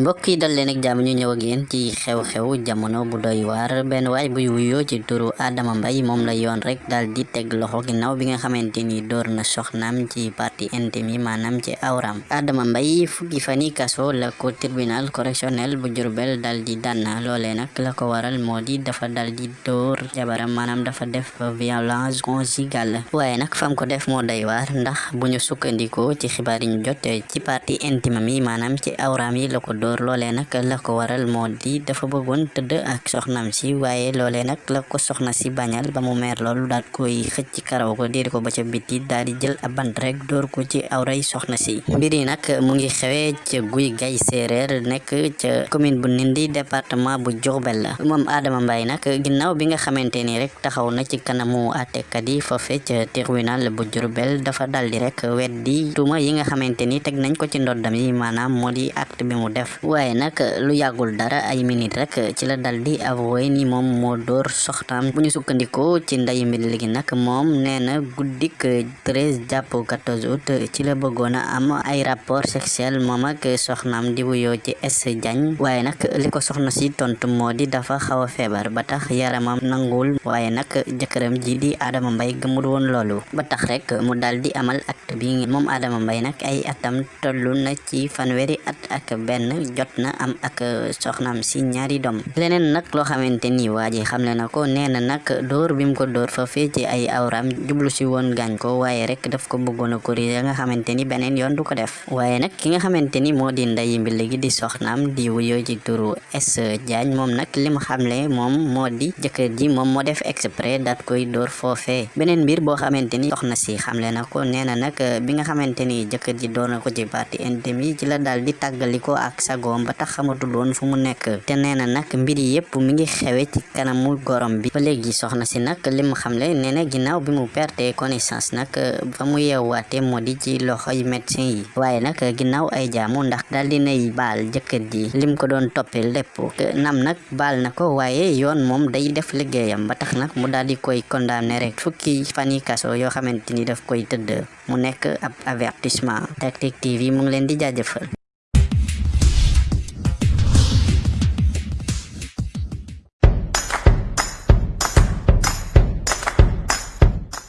mbokk yi dal leen ak jàmm ñu ñëw ak yéen ci xew-xew jamono bu doy waar. Benn waay buy wuyoo ci turu Adama Mbaye moom la yoon rek daal di teg loxo ginnaaw bi nga xamante ni door na soxnaam ci partie intime yi maanaam ci awram Adama Mbaye fukki fani kaso la ko tribunal correctionnel bu Jurbel dal di daan loolee nag la ko waral moo di dafa dal di door jabaram maanaam dafa def violence conjugale. Waaye nag fam ko def moo doy waar ndax bu ñu sukkandikoo ci xibaar yi ñu jot ci partie intime mi maanaam ci awram yi la ko door loolee nag la ko waral moo di dafa bëggoon tëdd ak soxnam si waaye loolee nag la ko soxna si bañal ba mu meer loolu daal koy xëcc karaw ko diir ko ba ca biti daal di jël ab bant rek door ko ci awray soxna si. Mbir yi nag mu ngi xewee ca guy gay séeréer nekk ca commune bu Nindi département bu Diourbel. La moom Adama Mbaye nag ginnaaw bi nga xamante ni rek taxaw na ci kanamu àttekat yi foofe ca tribunal bu dafa daldi rek weddi tuuma yi nga xamante ni nañ ko ci ndoddam yi maanaam moo di acte bi mu def waaye nag lu yàggul dara ay minute rek ci la dal di avoué ni moom moo door soxnaam bu ñu ci nday mbir léegi nag moom nee na guddik 13 jàpp 14 août ci la bëggoon a am ay rapport sexuel moom ak soxnaam di wuyoo ci S Diagne waaye nag li ko soxna si tontu moo di dafa xaw a feebar ba tax yaramam nanguwul waaye nag jëkkëram ji di Adama Mbaye gëmul woon loolu ba tax rek mu dal di amal acte bi moom Adama Mbaye nag ay atam tollu na ci fanweeri at ak benn jot na am ak soxnaam si ñaari doom leneen nag loo xamante ni waa ji xamle na ko nee na nag dóor bi mu ko dóor fa fee ci ay awram jublu si woon gaañ ko waaye rek daf ko bëggoon a corriger nga xamante ni beneen yoon du ko def waaye nag ki nga xamante ni moo di nday mbi di soxnaam di wuyoo ci turu S Diagne moom nag li mu xamle moom moo di jëkkër ji moom moo def exprès daat koy dóor foofee beneen mbir boo xamante ni soxna si xamle na ko nee na nag bi nga xamante ni jëkkër ji door na ko ci partie intime yi ci la daal di tàggaliko ak sagoom ba tax xamatul woon fu mu nekk. Te nee na nag mbir yëpp mi ngi xewe ci kanamu gorom bi. Ba soxna si nag li mu xamle nee na bi mu perte connaissance nag fa mu yeewaate moo di ci loxoy médecin yi. Waaye nag ginnaaw ay jaamu ndax daal di nay baal jëkkër ji lim ko doon toppee lépp. Nam nag baal na ko waaye yoon day def liggéeyam ba tax nag mu daal di koy condamné rek. Fukki fani kaso yoo xamante ni daf koy tëdd mu nekk ab avertissement. Tactic TV mu ngi leen di jaajëfal